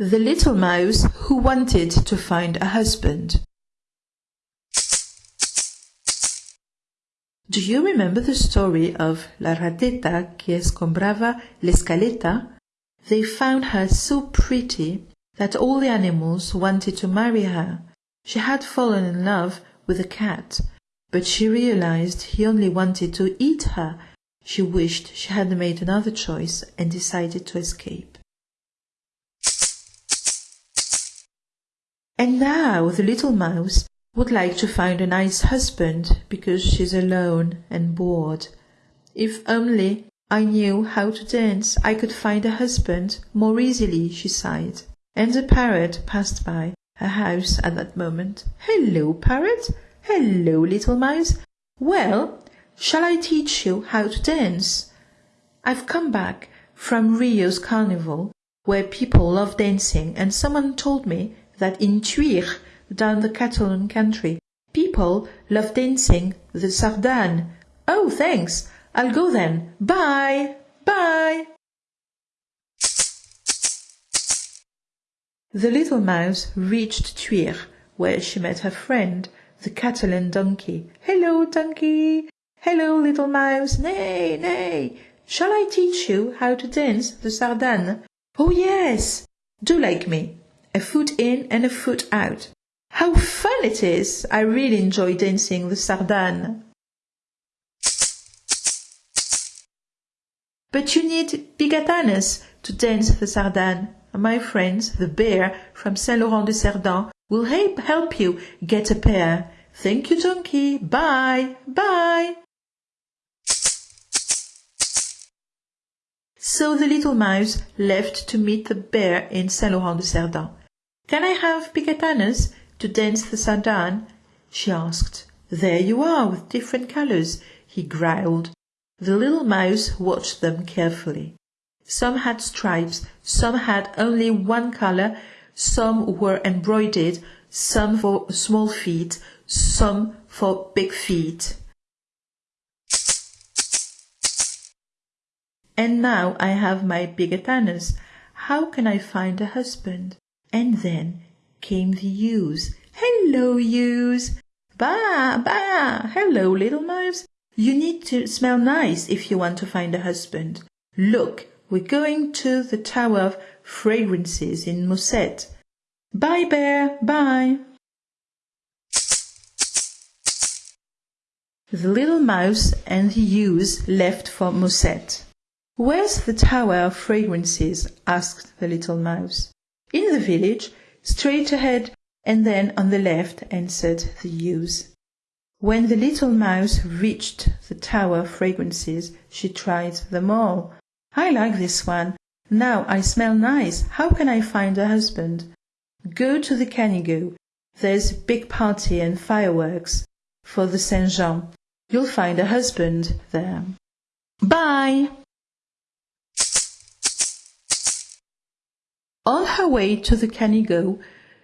The Little Mouse Who Wanted to Find a Husband Do you remember the story of La rateta que escombraba l'escaleta? They found her so pretty that all the animals wanted to marry her. She had fallen in love with a cat, but she realized he only wanted to eat her. She wished she had made another choice and decided to escape. And now the little mouse would like to find a nice husband because she's alone and bored. If only I knew how to dance, I could find a husband more easily, she sighed. And the parrot passed by her house at that moment. Hello, parrot. Hello, little mouse. Well, shall I teach you how to dance? I've come back from Rio's carnival, where people love dancing, and someone told me that in Thuir, down the Catalan country. People love dancing the sardane. Oh, thanks. I'll go then. Bye. Bye. The little mouse reached Thuir, where she met her friend, the Catalan donkey. Hello, donkey. Hello, little mouse. Nay, nay. Shall I teach you how to dance the sardane? Oh, yes. Do like me. A foot in and a foot out. How fun it is! I really enjoy dancing the sardane. But you need bigatanas to dance the sardane. My friends, the bear from Saint Laurent de Cerdans, will help you get a pair. Thank you, donkey. Bye. Bye. So the little mouse left to meet the bear in Saint Laurent de Cerdans. Can I have bigatanas? to dance the sardane? she asked. There you are, with different colors, he growled. The little mouse watched them carefully. Some had stripes, some had only one color, some were embroidered, some for small feet, some for big feet. And now I have my bigatanas. How can I find a husband? And then came the ewes. Hello, ewes! Ba, ba! Hello, little mouse. You need to smell nice if you want to find a husband. Look, we're going to the Tower of Fragrances in Mosset. Bye, bear, bye. The little mouse and the ewes left for Mosset. Where's the Tower of Fragrances? asked the little mouse. In the village, straight ahead and then on the left answered the ewes. When the little mouse reached the tower fragrances, she tried them all. I like this one. Now I smell nice. How can I find a husband? Go to the Canigou. There's a big party and fireworks for the Saint Jean. You'll find a husband there. Bye! On her way to the Canigou,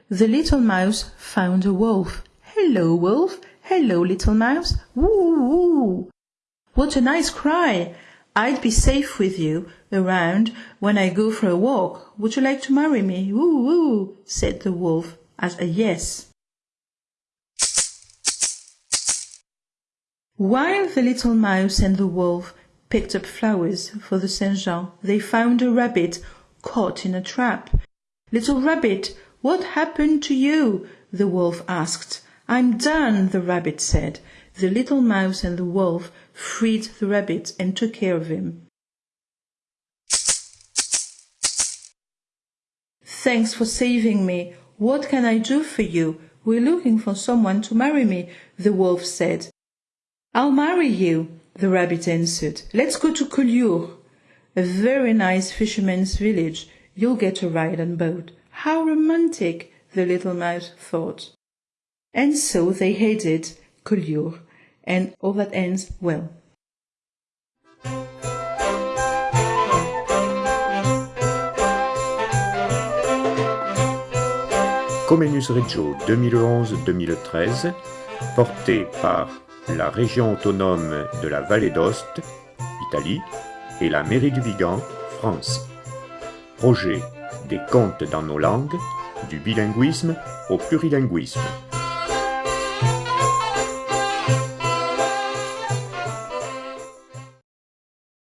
the little mouse found a wolf. Hello, wolf. Hello, little mouse. Woo, woo. What a nice cry. I'd be safe with you around when I go for a walk. Would you like to marry me? Woo, woo, said the wolf as a yes. While the little mouse and the wolf picked up flowers for the Saint Jean, they found a rabbit caught in a trap. Little rabbit, what happened to you? the wolf asked. I'm done, the rabbit said. The little mouse and the wolf freed the rabbit and took care of him. Thanks for saving me. What can I do for you? We're looking for someone to marry me, the wolf said. I'll marry you, the rabbit answered. Let's go to Collioure a very nice fisherman's village. You'll get a ride on boat. How romantic, the little mouse thought. And so they headed Collioure, and all that ends well. Comenius Reggio 2011-2013, porté par la région autonome de la Vallée d'Ost, Italie, et la mairie du Vigan, France. Projet des contes dans nos langues, du bilinguisme au plurilinguisme.